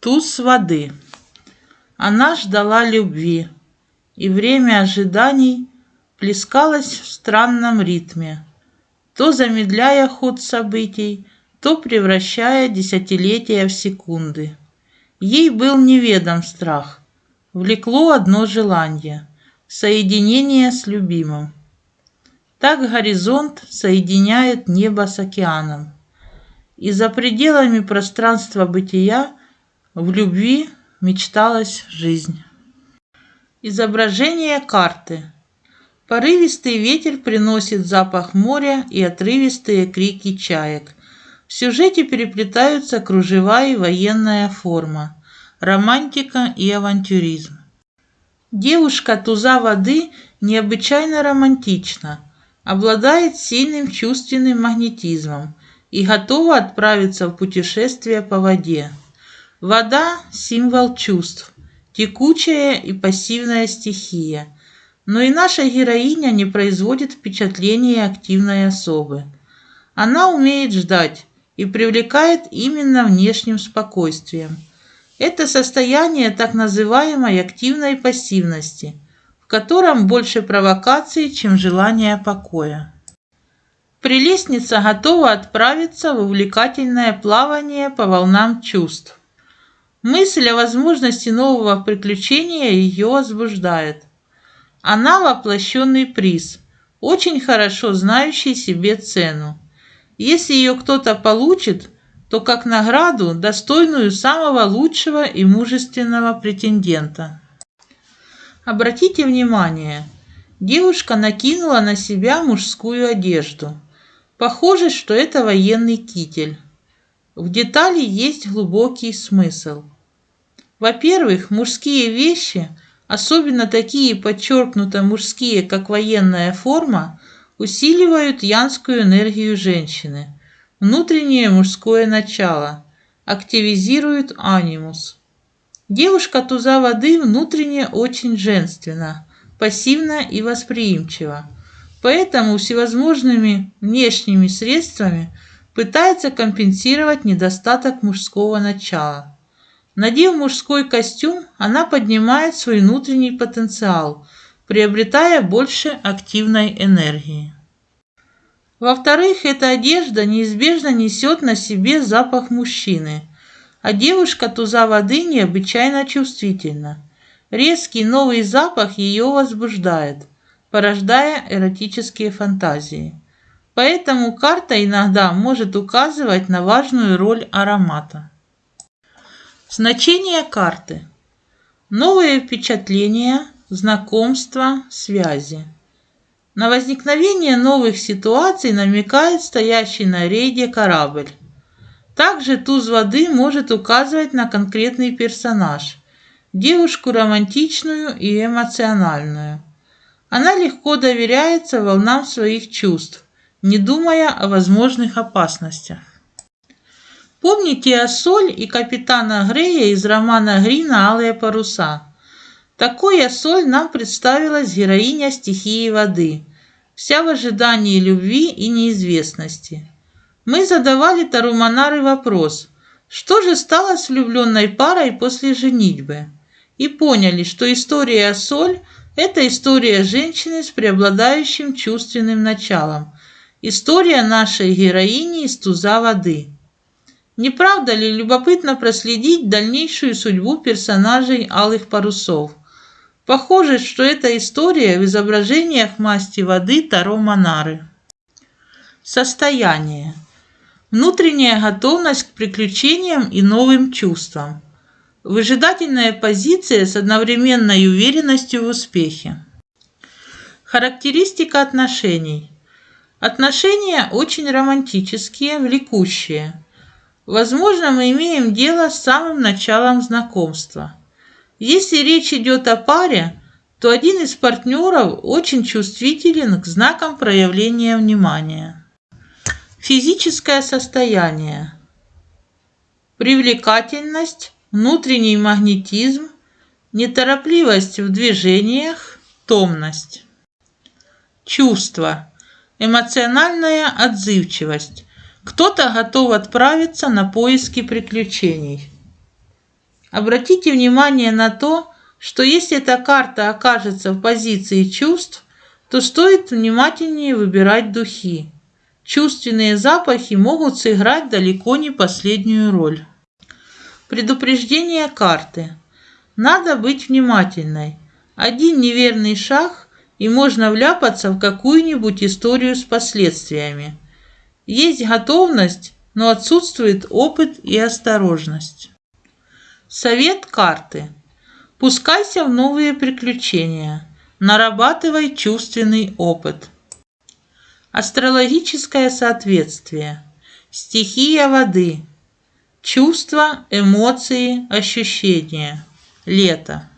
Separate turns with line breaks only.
Туз воды. Она ждала любви, и время ожиданий плескалось в странном ритме, то замедляя ход событий, то превращая десятилетия в секунды. Ей был неведом страх, влекло одно желание — соединение с любимым. Так горизонт соединяет небо с океаном. И за пределами пространства бытия в любви мечталась жизнь. Изображение карты. Порывистый ветер приносит запах моря и отрывистые крики чаек. В сюжете переплетаются кружева и военная форма, романтика и авантюризм. Девушка туза воды необычайно романтична, обладает сильным чувственным магнетизмом и готова отправиться в путешествие по воде. Вода – символ чувств, текучая и пассивная стихия. Но и наша героиня не производит впечатления активной особы. Она умеет ждать и привлекает именно внешним спокойствием. Это состояние так называемой активной пассивности, в котором больше провокации, чем желания покоя. Прелестница готова отправиться в увлекательное плавание по волнам чувств. Мысль о возможности нового приключения ее возбуждает. Она воплощенный приз, очень хорошо знающий себе цену. Если ее кто-то получит, то как награду достойную самого лучшего и мужественного претендента. Обратите внимание, девушка накинула на себя мужскую одежду. Похоже, что это военный китель. В детали есть глубокий смысл. Во-первых, мужские вещи, особенно такие подчеркнуто мужские, как военная форма, усиливают янскую энергию женщины, внутреннее мужское начало, активизируют анимус. Девушка туза воды внутренне очень женственна, пассивна и восприимчива, поэтому всевозможными внешними средствами – пытается компенсировать недостаток мужского начала. Надев мужской костюм, она поднимает свой внутренний потенциал, приобретая больше активной энергии. Во-вторых, эта одежда неизбежно несет на себе запах мужчины, а девушка туза воды необычайно чувствительна. Резкий новый запах ее возбуждает, порождая эротические фантазии. Поэтому карта иногда может указывать на важную роль аромата. Значение карты. Новые впечатления, знакомства, связи. На возникновение новых ситуаций намекает стоящий на рейде корабль. Также туз воды может указывать на конкретный персонаж, девушку романтичную и эмоциональную. Она легко доверяется волнам своих чувств, не думая о возможных опасностях. Помните о Соль и капитана Грея из романа Грина «Алые паруса»? Такой Соль нам представилась героиня стихии воды, вся в ожидании любви и неизвестности. Мы задавали Таруманары вопрос, что же стало с влюбленной парой после женитьбы? И поняли, что история Соль – это история женщины с преобладающим чувственным началом – История нашей героини из туза воды. Не правда ли любопытно проследить дальнейшую судьбу персонажей алых парусов? Похоже, что эта история в изображениях масти воды Таро Монары. Состояние. Внутренняя готовность к приключениям и новым чувствам. Выжидательная позиция с одновременной уверенностью в успехе. Характеристика отношений. Отношения очень романтические, влекущие. Возможно, мы имеем дело с самым началом знакомства. Если речь идет о паре, то один из партнеров очень чувствителен к знакам проявления внимания. Физическое состояние. Привлекательность, внутренний магнетизм, неторопливость в движениях, томность. Чувства эмоциональная отзывчивость. Кто-то готов отправиться на поиски приключений. Обратите внимание на то, что если эта карта окажется в позиции чувств, то стоит внимательнее выбирать духи. Чувственные запахи могут сыграть далеко не последнюю роль. Предупреждение карты. Надо быть внимательной. Один неверный шаг, и можно вляпаться в какую-нибудь историю с последствиями. Есть готовность, но отсутствует опыт и осторожность. Совет карты. Пускайся в новые приключения. Нарабатывай чувственный опыт. Астрологическое соответствие. Стихия воды. Чувства, эмоции, ощущения. Лето.